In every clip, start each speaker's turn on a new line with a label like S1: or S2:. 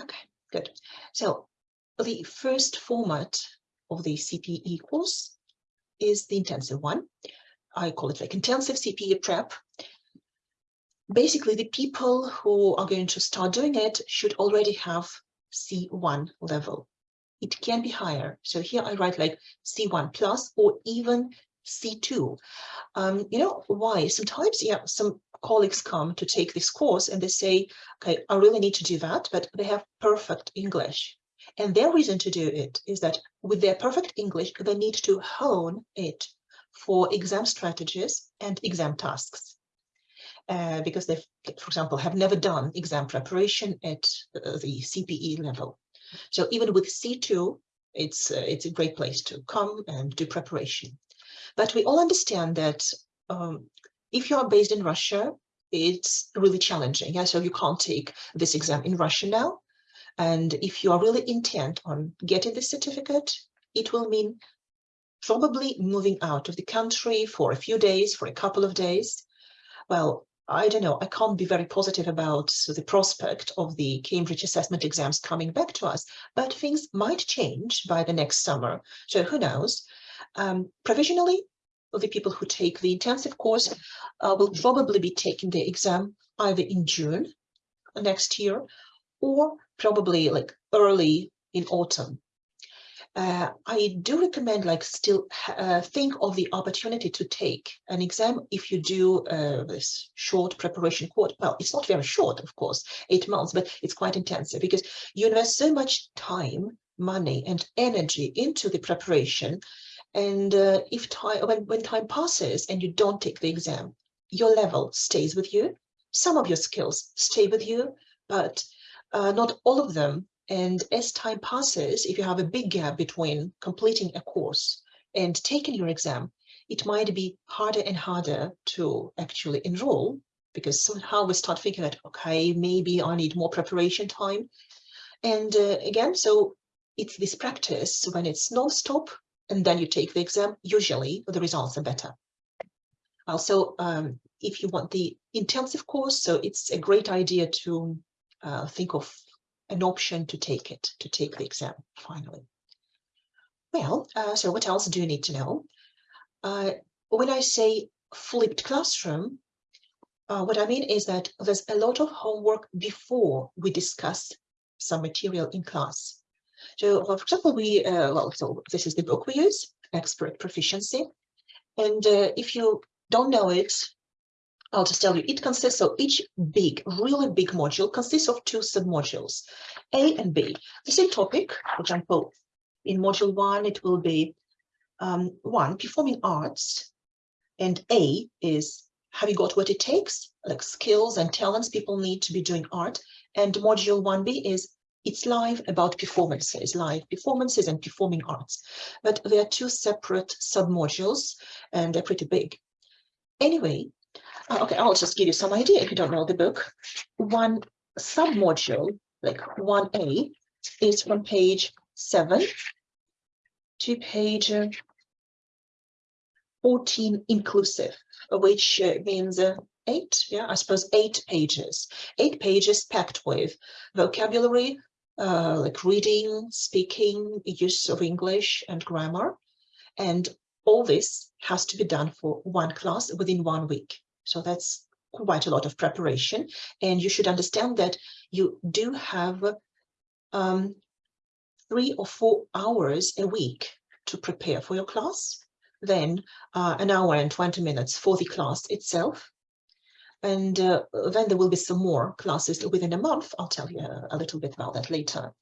S1: Okay, good. So the first format of the CPE course is the intensive one. I call it like intensive CPE prep. Basically, the people who are going to start doing it should already have C1 level. It can be higher. So here I write like C1 plus or even C2. Um, you know why? Sometimes, yeah, some colleagues come to take this course and they say, okay, I really need to do that, but they have perfect English. And their reason to do it is that with their perfect English, they need to hone it for exam strategies and exam tasks. Uh, because they, for example, have never done exam preparation at uh, the CPE level. So even with C2, it's, uh, it's a great place to come and do preparation. But we all understand that um, if you are based in Russia, it's really challenging. Yeah, so you can't take this exam in Russia now. And if you are really intent on getting this certificate, it will mean probably moving out of the country for a few days, for a couple of days. Well, I don't know, I can't be very positive about the prospect of the Cambridge assessment exams coming back to us, but things might change by the next summer. So who knows? Um, provisionally, the people who take the intensive course uh, will probably be taking the exam either in June next year or probably like early in autumn uh, I do recommend like still uh, think of the opportunity to take an exam if you do uh, this short preparation course. Well, it's not very short, of course, eight months, but it's quite intensive because you invest so much time, money and energy into the preparation. And uh, if time, when, when time passes and you don't take the exam, your level stays with you. Some of your skills stay with you, but uh, not all of them and as time passes, if you have a big gap between completing a course and taking your exam, it might be harder and harder to actually enroll because somehow we start thinking that, okay, maybe I need more preparation time. And uh, again, so it's this practice when it's non-stop and then you take the exam, usually the results are better. Also, um, if you want the intensive course, so it's a great idea to uh, think of an option to take it, to take the exam finally. Well, uh, so what else do you need to know? Uh, when I say flipped classroom, uh, what I mean is that there's a lot of homework before we discuss some material in class. So, for example, we, uh, well, so this is the book we use, Expert Proficiency. And uh, if you don't know it, I'll just tell you, it consists of each big, really big module consists of two submodules, A and B. The same topic, for example, in module one, it will be um, one, performing arts, and A is have you got what it takes, like skills and talents people need to be doing art. And module 1B is it's live about performances, live performances and performing arts. But they are two separate submodules and they're pretty big. Anyway, uh, okay, I'll just give you some idea if you don't know the book. One submodule, like 1A, is from page 7 to page uh, 14 inclusive, which uh, means uh, eight, yeah, I suppose eight pages. Eight pages packed with vocabulary, uh, like reading, speaking, use of English and grammar. And all this has to be done for one class within one week. So that's quite a lot of preparation. And you should understand that you do have um, three or four hours a week to prepare for your class, then uh, an hour and 20 minutes for the class itself. And uh, then there will be some more classes within a month. I'll tell you a, a little bit about that later.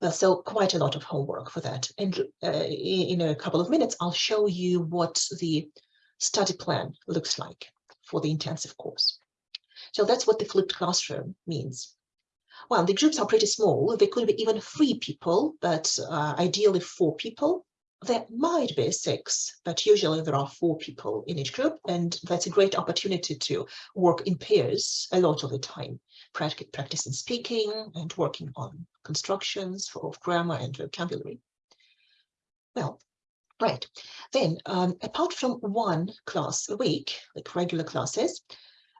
S1: Well, so quite a lot of homework for that. And uh, in a couple of minutes, I'll show you what the study plan looks like for the intensive course. So that's what the flipped classroom means. Well, the groups are pretty small. They could be even three people, but uh, ideally four people. There might be six, but usually there are four people in each group, and that's a great opportunity to work in pairs a lot of the time, practicing speaking and working on constructions of grammar and vocabulary. Well, Right. Then, um, apart from one class a week, like regular classes,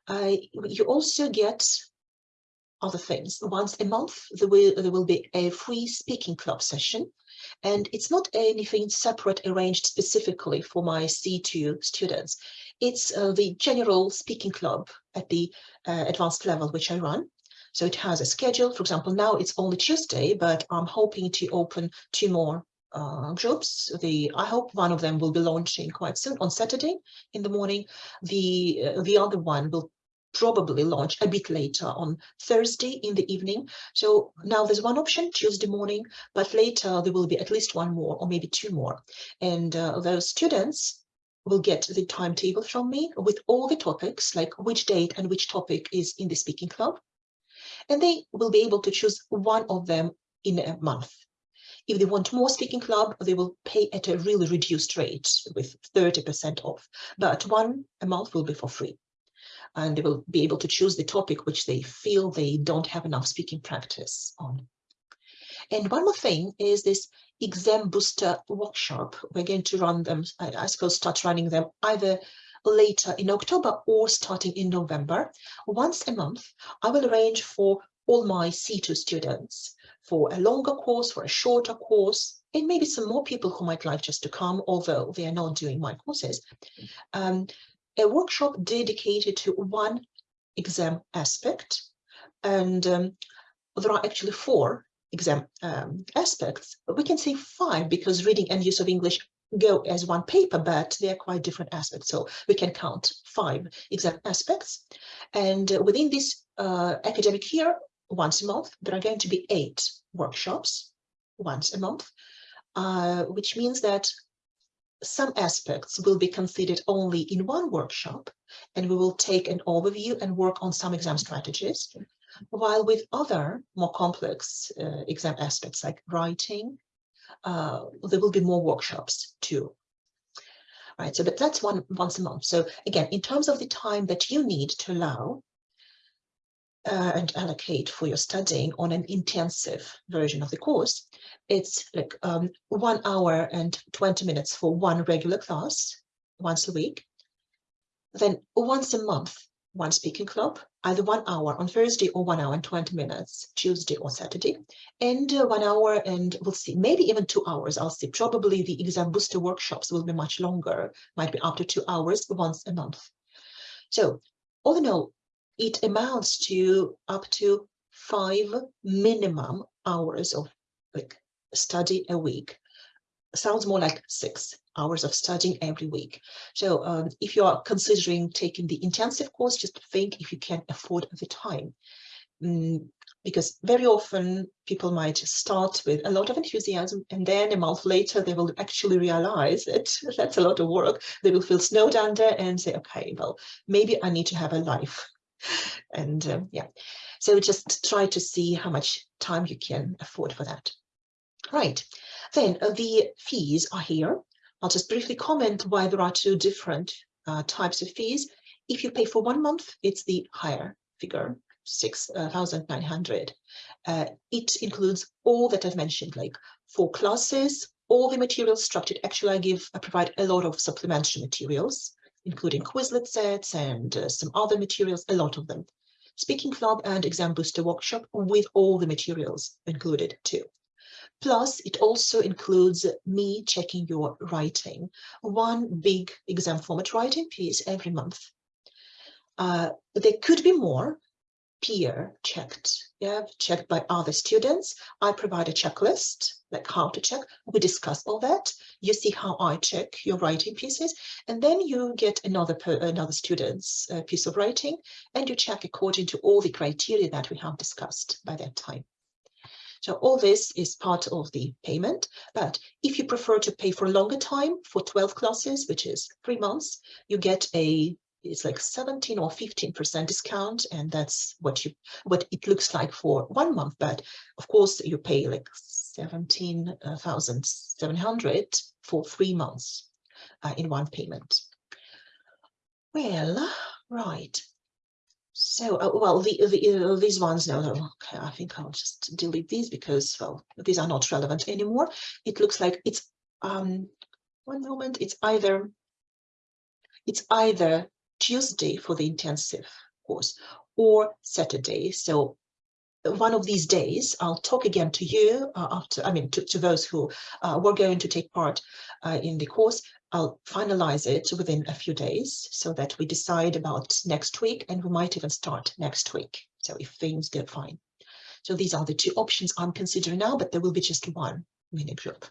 S1: uh, you also get other things. Once a month, there will, there will be a free speaking club session. And it's not anything separate arranged specifically for my C2 students. It's uh, the general speaking club at the uh, advanced level, which I run. So it has a schedule. For example, now it's only Tuesday, but I'm hoping to open two more uh, groups. The I hope one of them will be launching quite soon on Saturday in the morning. The uh, the other one will probably launch a bit later on Thursday in the evening. So now there's one option Tuesday morning, but later there will be at least one more or maybe two more. And uh, those students will get the timetable from me with all the topics, like which date and which topic is in the speaking club. And they will be able to choose one of them in a month. If they want more speaking club, they will pay at a really reduced rate with 30% off, but one a month will be for free. And they will be able to choose the topic which they feel they don't have enough speaking practice on. And one more thing is this exam booster workshop. We're going to run them, I, suppose, start running them either later in October or starting in November. Once a month, I will arrange for all my C2 students for a longer course, for a shorter course, and maybe some more people who might like just to come, although they are not doing my courses. Um, a workshop dedicated to one exam aspect. And um, there are actually four exam um, aspects. We can say five because reading and use of English go as one paper, but they are quite different aspects. So we can count five exam aspects. And uh, within this uh, academic year, once a month, there are going to be eight workshops once a month, uh, which means that some aspects will be considered only in one workshop, and we will take an overview and work on some exam strategies, while with other more complex uh, exam aspects like writing, uh, there will be more workshops too. Right, so but that's one once a month. So again, in terms of the time that you need to allow uh, and allocate for your studying on an intensive version of the course, it's like um, one hour and 20 minutes for one regular class once a week. Then once a month, one speaking club, either one hour on Thursday or one hour and 20 minutes, Tuesday or Saturday, and uh, one hour and we'll see, maybe even two hours, I'll see. Probably the exam booster workshops will be much longer, might be up to two hours once a month. So all in all, it amounts to up to five minimum hours of like study a week. Sounds more like six hours of studying every week. So um, if you are considering taking the intensive course, just think if you can afford the time. Mm, because very often people might start with a lot of enthusiasm and then a month later they will actually realize that that's a lot of work. They will feel snowed under and say, okay, well, maybe I need to have a life and um, yeah, so just try to see how much time you can afford for that. Right, then uh, the fees are here. I'll just briefly comment why there are two different uh, types of fees. If you pay for one month, it's the higher figure, 6,900. Uh, uh, it includes all that I've mentioned, like four classes, all the materials structured. Actually, I give, I provide a lot of supplementary materials including Quizlet sets and uh, some other materials, a lot of them. Speaking Club and Exam Booster Workshop with all the materials included too. Plus, it also includes me checking your writing, one big exam format writing piece every month. Uh, there could be more, peer checked, yeah, checked by other students. I provide a checklist, like how to check. We discuss all that. You see how I check your writing pieces, and then you get another another student's uh, piece of writing, and you check according to all the criteria that we have discussed by that time. So all this is part of the payment, but if you prefer to pay for a longer time for 12 classes, which is three months, you get a it's like 17 or 15 percent discount and that's what you what it looks like for one month. But of course you pay like 17,700 for three months uh, in one payment. Well right so uh, well the, the uh, these ones no, no okay i think i'll just delete these because well these are not relevant anymore it looks like it's um one moment it's either it's either Tuesday for the intensive course or Saturday. So one of these days, I'll talk again to you uh, after, I mean, to, to those who uh, were going to take part uh, in the course. I'll finalize it within a few days so that we decide about next week and we might even start next week. So if things go fine. So these are the two options I'm considering now, but there will be just one mini group.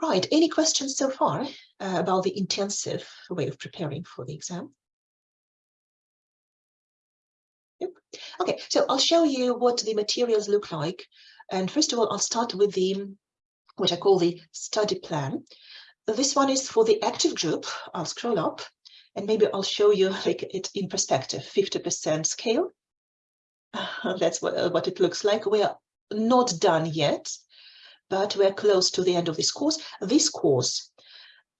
S1: Right, any questions so far uh, about the intensive way of preparing for the exam? Okay, so I'll show you what the materials look like. And first of all, I'll start with the, what I call the study plan. This one is for the active group. I'll scroll up and maybe I'll show you like it in perspective, 50% scale. That's what, what it looks like. We are not done yet, but we're close to the end of this course. This course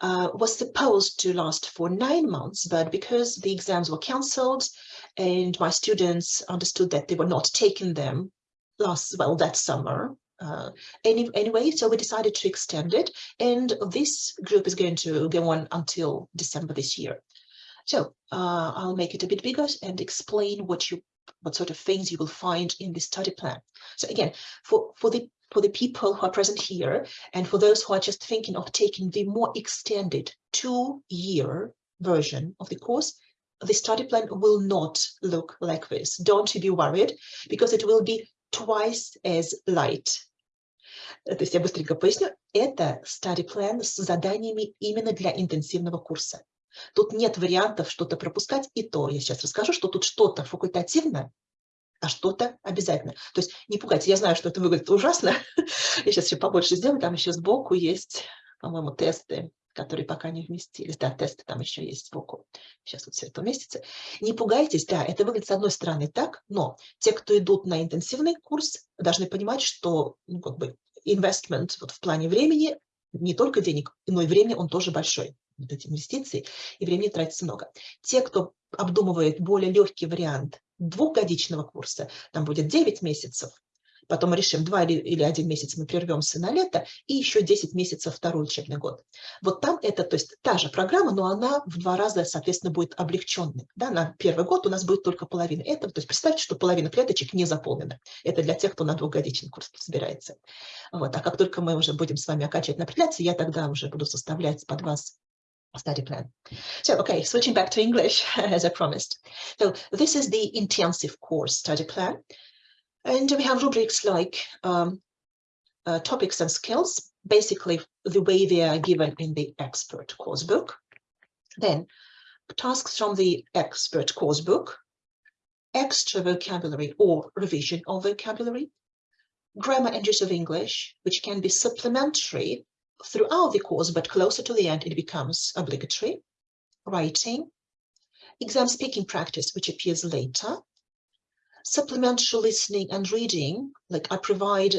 S1: uh, was supposed to last for nine months, but because the exams were cancelled and my students understood that they were not taking them last, well, that summer, uh, any, anyway, so we decided to extend it. And this group is going to go on until December this year. So uh, I'll make it a bit bigger and explain what you what sort of things you will find in the study plan. So again, for, for the for the people who are present here and for those who are just thinking of taking the more extended two-year version of the course, the study plan will not look like this. Don't be worried, because it will be twice as light. То есть я быстренько поясню. Это study plan с заданиями именно для интенсивного курса. Тут нет вариантов что-то пропускать, и то я сейчас расскажу, что тут что-то факультативное, а что-то обязательно. То есть не пугайтесь, я знаю, что это выглядит ужасно. я сейчас еще побольше сделаю, там еще сбоку есть, по-моему, тесты, которые пока не вместились. Да, тесты там еще есть сбоку. Сейчас вот все это уместится. Не пугайтесь, да, это выглядит с одной стороны так, но те, кто идут на интенсивный курс, должны понимать, что ну, как бы investment вот в плане времени, не только денег, но и времени он тоже большой вот эти инвестиции, и времени тратится много. Те, кто обдумывает более легкий вариант двухгодичного курса, там будет 9 месяцев, потом решим, два или, один месяц мы прервемся на лето, и еще 10 месяцев второй учебный год. Вот там это, то есть та же программа, но она в два раза, соответственно, будет облегченной. Да, на первый год у нас будет только половина этого, то есть представьте, что половина клеточек не заполнена. Это для тех, кто на двухгодичный курс собирается. Вот. А как только мы уже будем с вами на определяться, я тогда уже буду составлять под вас study plan. So, okay, switching back to English, as I promised. So this is the intensive course study plan. And we have rubrics like um, uh, topics and skills, basically the way they are given in the expert course book. Then tasks from the expert course book, extra vocabulary or revision of vocabulary, grammar and use of English, which can be supplementary throughout the course, but closer to the end, it becomes obligatory. Writing, exam speaking practice, which appears later. Supplementary listening and reading, like I provide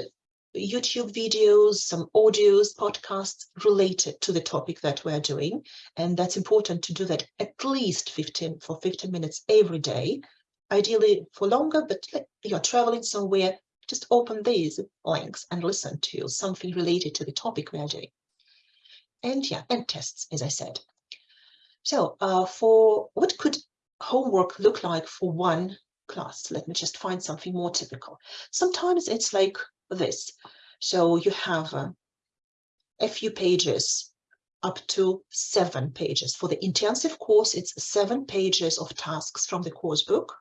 S1: YouTube videos, some audios, podcasts related to the topic that we're doing. And that's important to do that at least 15 for 15 minutes every day, ideally for longer, but you're traveling somewhere, just open these links and listen to something related to the topic we are doing. And yeah, and tests, as I said. So uh, for what could homework look like for one class? Let me just find something more typical. Sometimes it's like this. So you have uh, a few pages up to seven pages. For the intensive course, it's seven pages of tasks from the course book.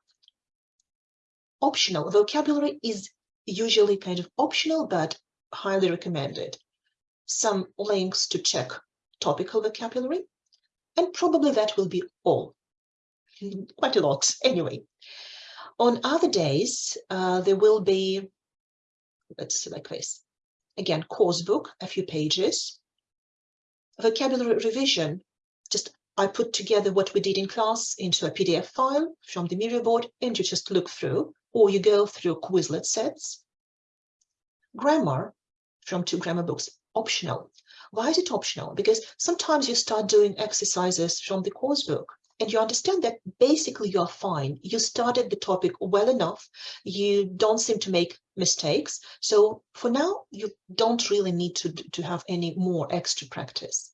S1: Optional vocabulary is usually kind of optional, but highly recommended. Some links to check topical vocabulary, and probably that will be all. Quite a lot, anyway. On other days, uh, there will be, let's like this, again, course book, a few pages, vocabulary revision, just I put together what we did in class into a PDF file from the Miro board and you just look through or you go through Quizlet sets. Grammar from two grammar books, optional. Why is it optional? Because sometimes you start doing exercises from the course book and you understand that basically you're fine. You started the topic well enough. You don't seem to make mistakes. So for now, you don't really need to, to have any more extra practice.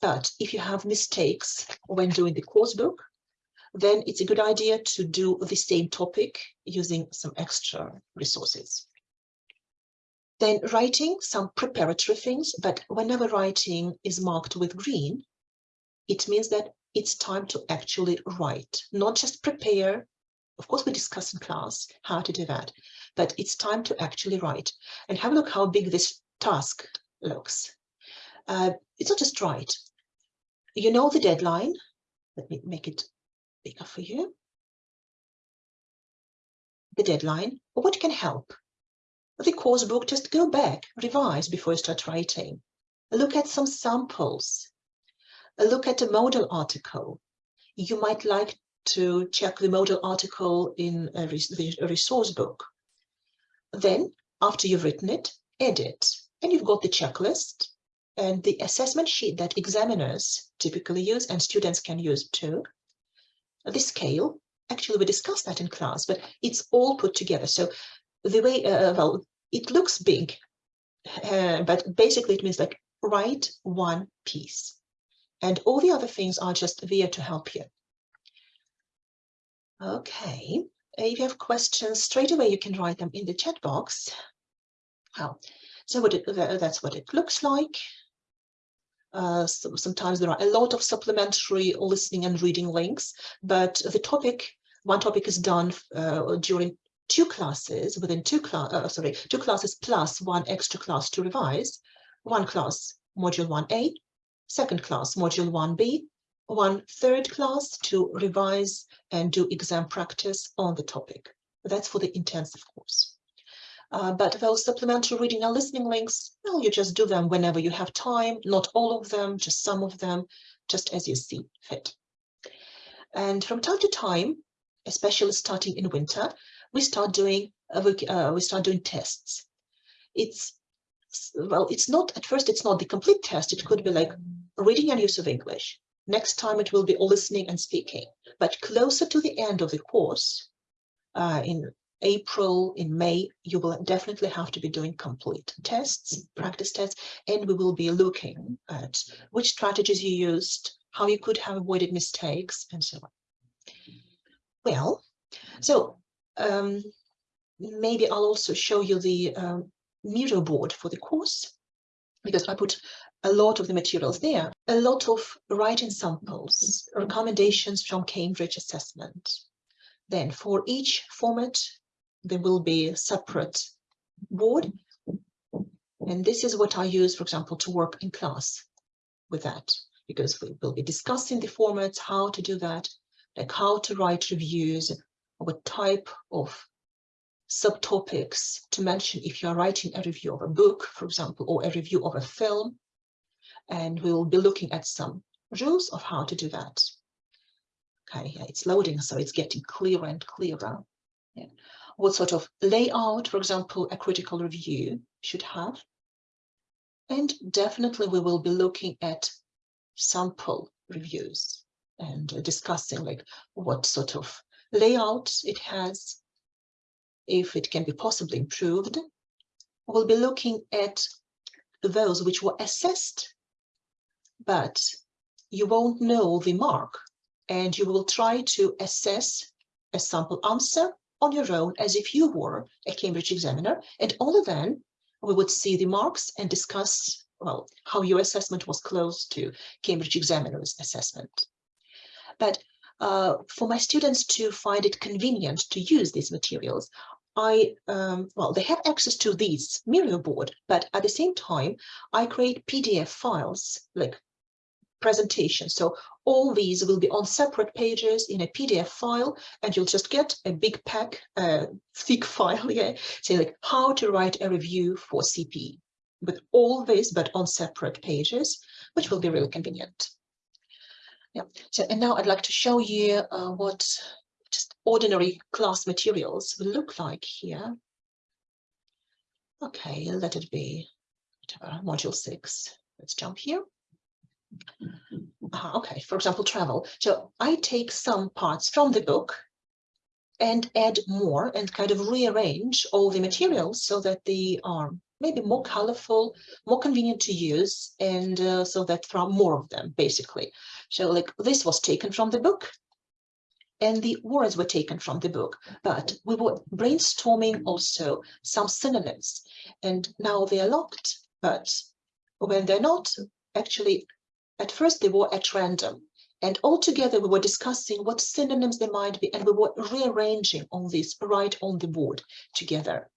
S1: But if you have mistakes when doing the course book, then it's a good idea to do the same topic using some extra resources. Then writing some preparatory things, but whenever writing is marked with green, it means that it's time to actually write, not just prepare. Of course, we discuss in class how to do that, but it's time to actually write. And have a look how big this task looks. Uh, it's not just write. You know the deadline. Let me make it bigger for you. The deadline, or what can help? The course book, just go back, revise before you start writing. Look at some samples. Look at a model article. You might like to check the model article in a, resource book. Then, after you've written it, edit. And you've got the checklist and the assessment sheet that examiners typically use and students can use too the scale, actually we discussed that in class, but it's all put together. So the way, uh, well, it looks big, uh, but basically it means like write one piece. And all the other things are just there to help you. Okay, if you have questions straight away, you can write them in the chat box. Well, so what it, that's what it looks like. Uh, so sometimes there are a lot of supplementary listening and reading links, but the topic, one topic is done uh, during two classes within two class, uh, sorry, two classes plus one extra class to revise. One class, module 1A, second class, module 1B, one third class to revise and do exam practice on the topic. That's for the intensive course. Uh, but those supplementary reading and listening links, well, you just do them whenever you have time, not all of them, just some of them, just as you see fit. And from time to time, especially starting in winter, we start doing uh, we start doing tests. It's well, it's not at first. It's not the complete test. It could be like reading and use of English. Next time it will be listening and speaking. But closer to the end of the course, uh, in April, in May, you will definitely have to be doing complete tests, practice tests, and we will be looking at which strategies you used, how you could have avoided mistakes, and so on. Well, so um, maybe I'll also show you the um, Miro board for the course, because I put a lot of the materials there, a lot of writing samples, recommendations from Cambridge assessment. Then for each format, there will be a separate board. And this is what I use, for example, to work in class with that, because we will be discussing the formats, how to do that, like how to write reviews, what type of subtopics to mention if you are writing a review of a book, for example, or a review of a film. And we will be looking at some rules of how to do that. Okay, yeah, it's loading, so it's getting clearer and clearer. Yeah what sort of layout, for example, a critical review should have. And definitely we will be looking at sample reviews and discussing like what sort of layout it has, if it can be possibly improved. We'll be looking at those which were assessed, but you won't know the mark and you will try to assess a sample answer on your own as if you were a Cambridge examiner. And only then we would see the marks and discuss, well, how your assessment was close to Cambridge examiner's assessment. But uh, for my students to find it convenient to use these materials, I, um, well, they have access to these Miro board, but at the same time, I create PDF files, like presentation. So all these will be on separate pages in a PDF file, and you'll just get a big pack, uh, thick file, yeah, say like how to write a review for CP with all this, but on separate pages, which will be really convenient. Yeah, so and now I'd like to show you uh, what ordinary class materials will look like here. Okay, let it be whatever, module six. Let's jump here. Uh, okay, for example, travel. So I take some parts from the book and add more and kind of rearrange all the materials so that they are maybe more colorful, more convenient to use, and uh, so that there are more of them, basically. So like this was taken from the book, and the words were taken from the book, but we were brainstorming also some synonyms, and now they are locked, but when they're not, actually, at first they were at random, and all together we were discussing what synonyms they might be, and we were rearranging all this right on the board together.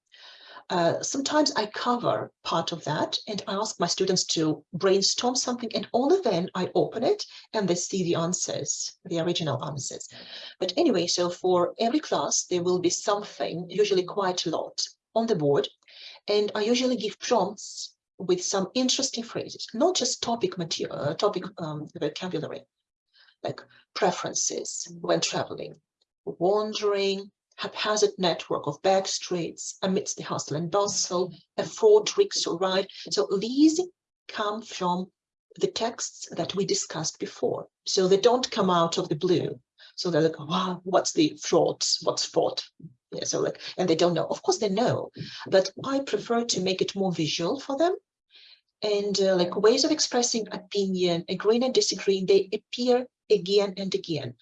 S1: Uh, sometimes I cover part of that and I ask my students to brainstorm something and only then I open it and they see the answers, the original answers. But anyway, so for every class, there will be something, usually quite a lot, on the board. And I usually give prompts with some interesting phrases, not just topic material, uh, topic um, vocabulary, like preferences when traveling, wandering, haphazard network of back streets amidst the hustle and bustle, a fraud rickshaw ride. So these come from the texts that we discussed before. So they don't come out of the blue. So they're like, wow, what's the fraud? What's fraud? Yeah, so like, and they don't know. Of course they know, but I prefer to make it more visual for them. And uh, like ways of expressing opinion, agreeing and disagreeing, they appear again and again.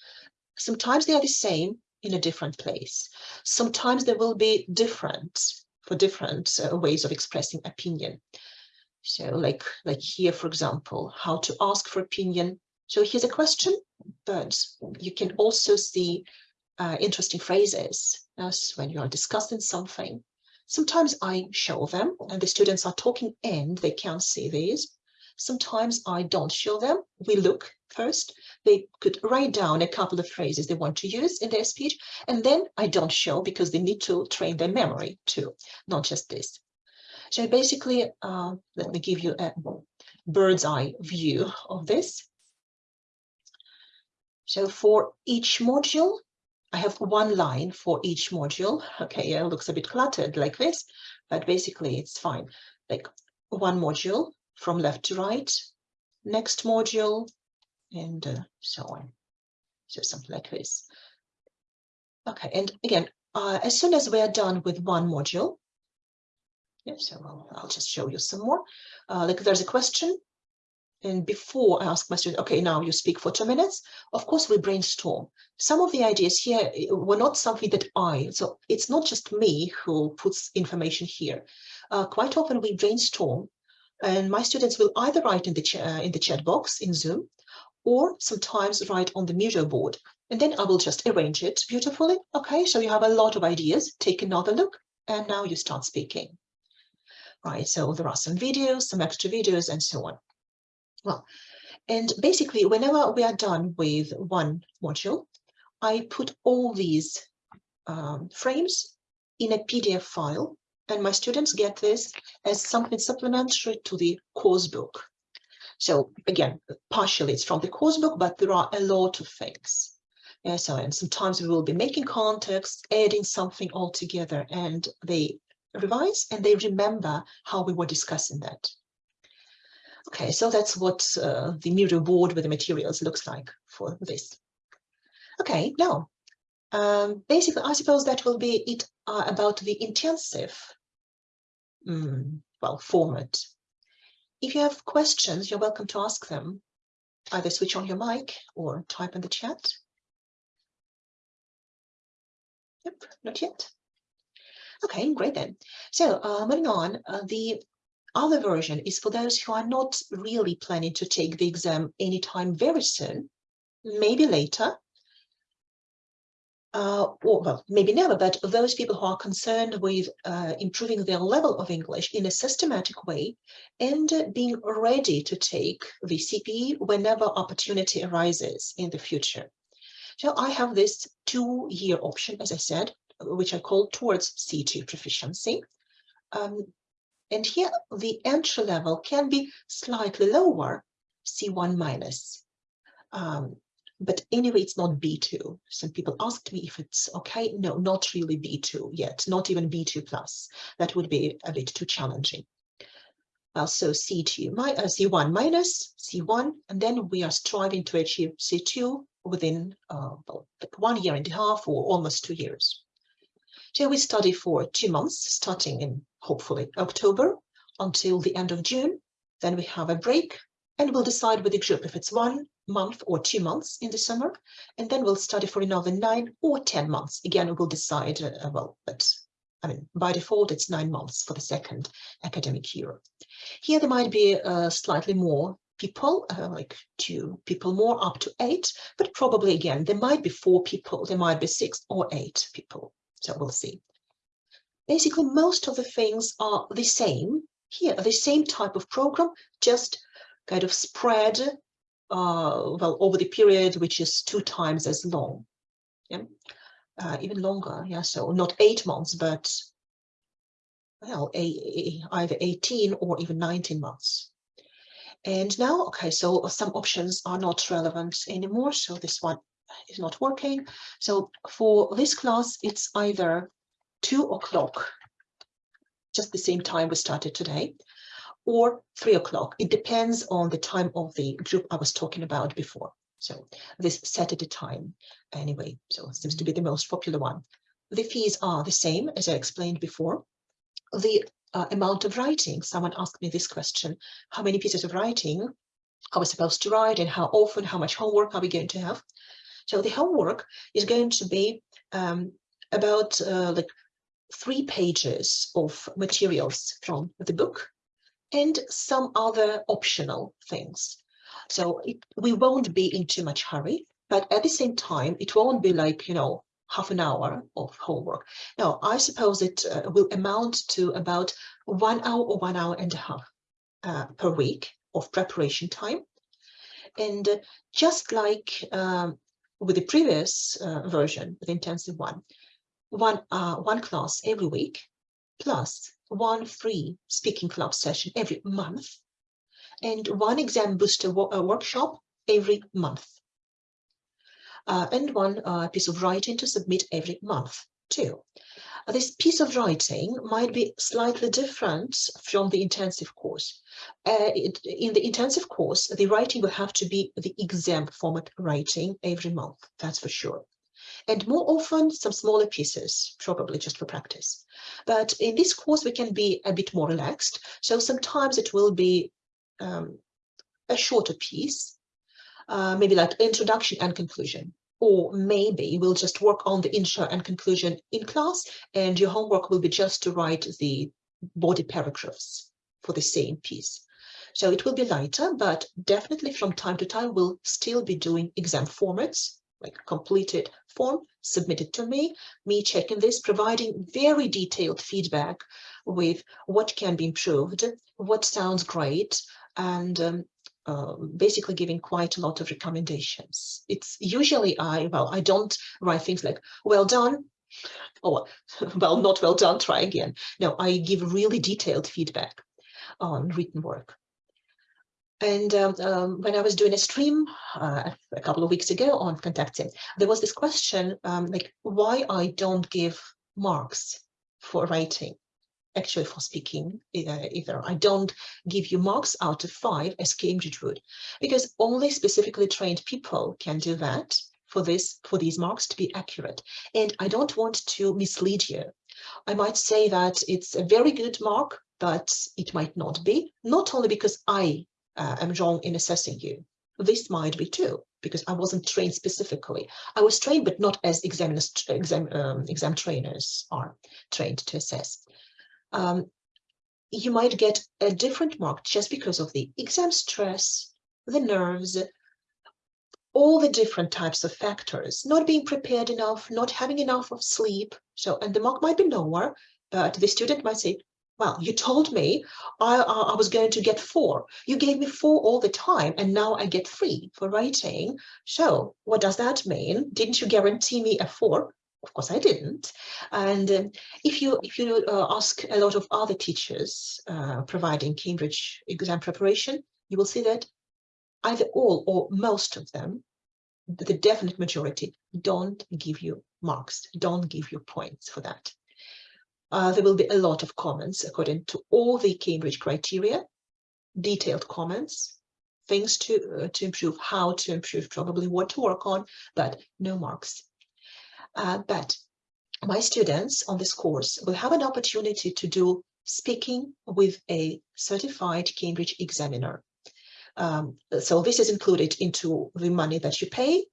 S1: Sometimes they are the same, in a different place. Sometimes there will be different for different uh, ways of expressing opinion. So like, like here, for example, how to ask for opinion. So here's a question, but you can also see uh, interesting phrases as when you are discussing something. Sometimes I show them and the students are talking and they can't see these. Sometimes I don't show them. We look first. They could write down a couple of phrases they want to use in their speech, and then I don't show because they need to train their memory too, not just this. So basically, uh, let me give you a bird's eye view of this. So for each module, I have one line for each module. Okay, it looks a bit cluttered like this, but basically it's fine. Like one module from left to right, next module, and uh, so on. So something like this. Okay, and again, uh, as soon as we are done with one module, yeah, so I'll, I'll just show you some more. Uh, like there's a question, and before I ask my student, okay, now you speak for two minutes, of course we brainstorm. Some of the ideas here eh, were not something that I, so it's not just me who puts information here. Uh, quite often we brainstorm and my students will either write in the, uh, in the chat box in Zoom or sometimes write on the Miro board. And then I will just arrange it beautifully. Okay, so you have a lot of ideas. Take another look and now you start speaking. Right, so there are some videos, some extra videos and so on. Well, and basically whenever we are done with one module, I put all these um, frames in a PDF file and my students get this as something supplementary to the course book. So again, partially it's from the course book, but there are a lot of things. Yeah, so and sometimes we will be making context, adding something all together, and they revise and they remember how we were discussing that. Okay, so that's what uh, the Miro board with the materials looks like for this. Okay, now, um, basically, I suppose that will be it uh, about the intensive mm, well, format. If you have questions, you're welcome to ask them. Either switch on your mic or type in the chat. Yep, not yet. Okay, great then. So uh, moving on, uh, the other version is for those who are not really planning to take the exam anytime very soon, maybe later, uh, or well, maybe never, but those people who are concerned with uh, improving their level of English in a systematic way and uh, being ready to take the whenever opportunity arises in the future. So I have this two-year option, as I said, which I call towards C2 proficiency. Um, and here the entry level can be slightly lower, C1 minus. Um, but anyway, it's not B2. Some people asked me if it's okay. No, not really B2 yet, not even B2 plus. That would be a bit too challenging. Well, so C2, my, uh, C1 minus C1, and then we are striving to achieve C2 within uh, well, like one year and a half or almost two years. So we study for two months, starting in hopefully October until the end of June. Then we have a break and we'll decide with the group if it's one month or two months in the summer, and then we'll study for another nine or 10 months. Again, we'll decide, uh, well, but I mean, by default, it's nine months for the second academic year. Here there might be uh, slightly more people, uh, like two people more, up to eight, but probably again, there might be four people, there might be six or eight people. So we'll see. Basically, most of the things are the same here, the same type of program, just kind of spread uh, well over the period, which is two times as long. Yeah, uh, even longer. Yeah, so not eight months, but well, a, a, either 18 or even 19 months. And now, okay, so some options are not relevant anymore. So this one is not working. So for this class, it's either two o'clock, just the same time we started today, or three o'clock. It depends on the time of the group I was talking about before. So this Saturday time anyway, so it seems to be the most popular one. The fees are the same as I explained before. The uh, amount of writing, someone asked me this question, how many pieces of writing are we supposed to write and how often, how much homework are we going to have? So the homework is going to be um, about uh, like three pages of materials from the book and some other optional things. So it, we won't be in too much hurry, but at the same time, it won't be like, you know, half an hour of homework. Now, I suppose it uh, will amount to about one hour or one hour and a half uh, per week of preparation time. And uh, just like um, with the previous uh, version, the intensive one, one, uh, one class every week, plus one free speaking club session every month, and one exam booster wo uh, workshop every month. Uh, and one uh, piece of writing to submit every month too. Uh, this piece of writing might be slightly different from the intensive course. Uh, it, in the intensive course, the writing will have to be the exam format writing every month, that's for sure and more often some smaller pieces, probably just for practice. But in this course, we can be a bit more relaxed. So sometimes it will be um, a shorter piece, uh, maybe like introduction and conclusion. Or maybe we'll just work on the intro and conclusion in class, and your homework will be just to write the body paragraphs for the same piece. So it will be lighter, but definitely from time to time, we'll still be doing exam formats like completed form submitted to me, me checking this, providing very detailed feedback with what can be improved, what sounds great, and um, uh, basically giving quite a lot of recommendations. It's usually I, well, I don't write things like, well done, or well, not well done, try again. No, I give really detailed feedback on written work. And um, um, when I was doing a stream uh, a couple of weeks ago on contacting, there was this question um, like why I don't give marks for writing, actually for speaking either, either. I don't give you marks out of five as Cambridge would, because only specifically trained people can do that for this for these marks to be accurate. And I don't want to mislead you. I might say that it's a very good mark, but it might not be, not only because I uh, am wrong in assessing you. This might be too, because I wasn't trained specifically. I was trained, but not as examiners, exam, um, exam trainers are trained to assess. Um, you might get a different mark just because of the exam stress, the nerves, all the different types of factors, not being prepared enough, not having enough of sleep. So, and the mark might be lower, but the student might say, well, you told me I, I was going to get four. You gave me four all the time, and now I get three for writing. So what does that mean? Didn't you guarantee me a four? Of course, I didn't. And um, if you if you uh, ask a lot of other teachers uh, providing Cambridge exam preparation, you will see that either all or most of them, the definite majority, don't give you marks, don't give you points for that uh, there will be a lot of comments according to all the Cambridge criteria, detailed comments, things to, uh, to improve, how to improve, probably what to work on, but no marks. Uh, but my students on this course will have an opportunity to do speaking with a certified Cambridge examiner Um, so this is included into the money that you pay.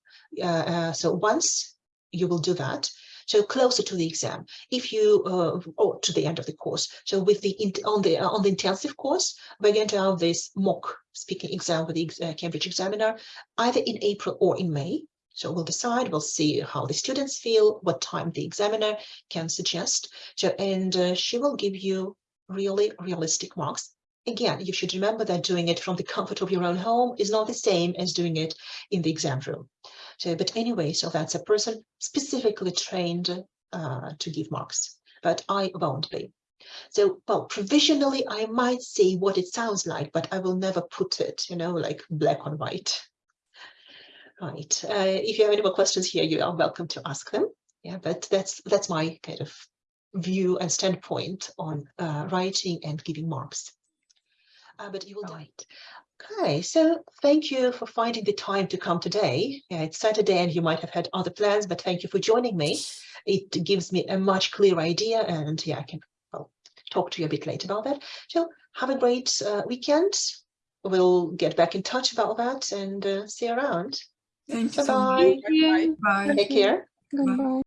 S1: Uh, uh, so once you will do that, so closer to the exam, if you uh, or to the end of the course. So with the on the on the intensive course, we're going to have this mock speaking exam with the uh, Cambridge Examiner either in April or in May. So we'll decide, we'll see how the students feel, what time the examiner can suggest. So, and uh, she will give you really realistic marks. Again, you should remember that doing it from the comfort of your own home is not the same as doing it in the exam room. So, but anyway, so that's a person specifically trained uh, to give marks, but I won't be. So, well, provisionally, I might say what it sounds like, but I will never put it, you know, like black on white. Right. Uh, if you have any more questions here, you are welcome to ask them. Yeah, but that's that's my kind of view and standpoint on uh, writing and giving marks. Uh, but you will do it. Okay, so thank you for finding the time to come today. Yeah, it's Saturday and you might have had other plans, but thank you for joining me. It gives me a much clearer idea and yeah, I can well, talk to you a bit later about that. So have a great uh, weekend. We'll get back in touch about that and uh, see you around.
S2: Thank you
S1: Bye-bye.
S2: much. Bye.
S1: Take care.
S3: Goodbye.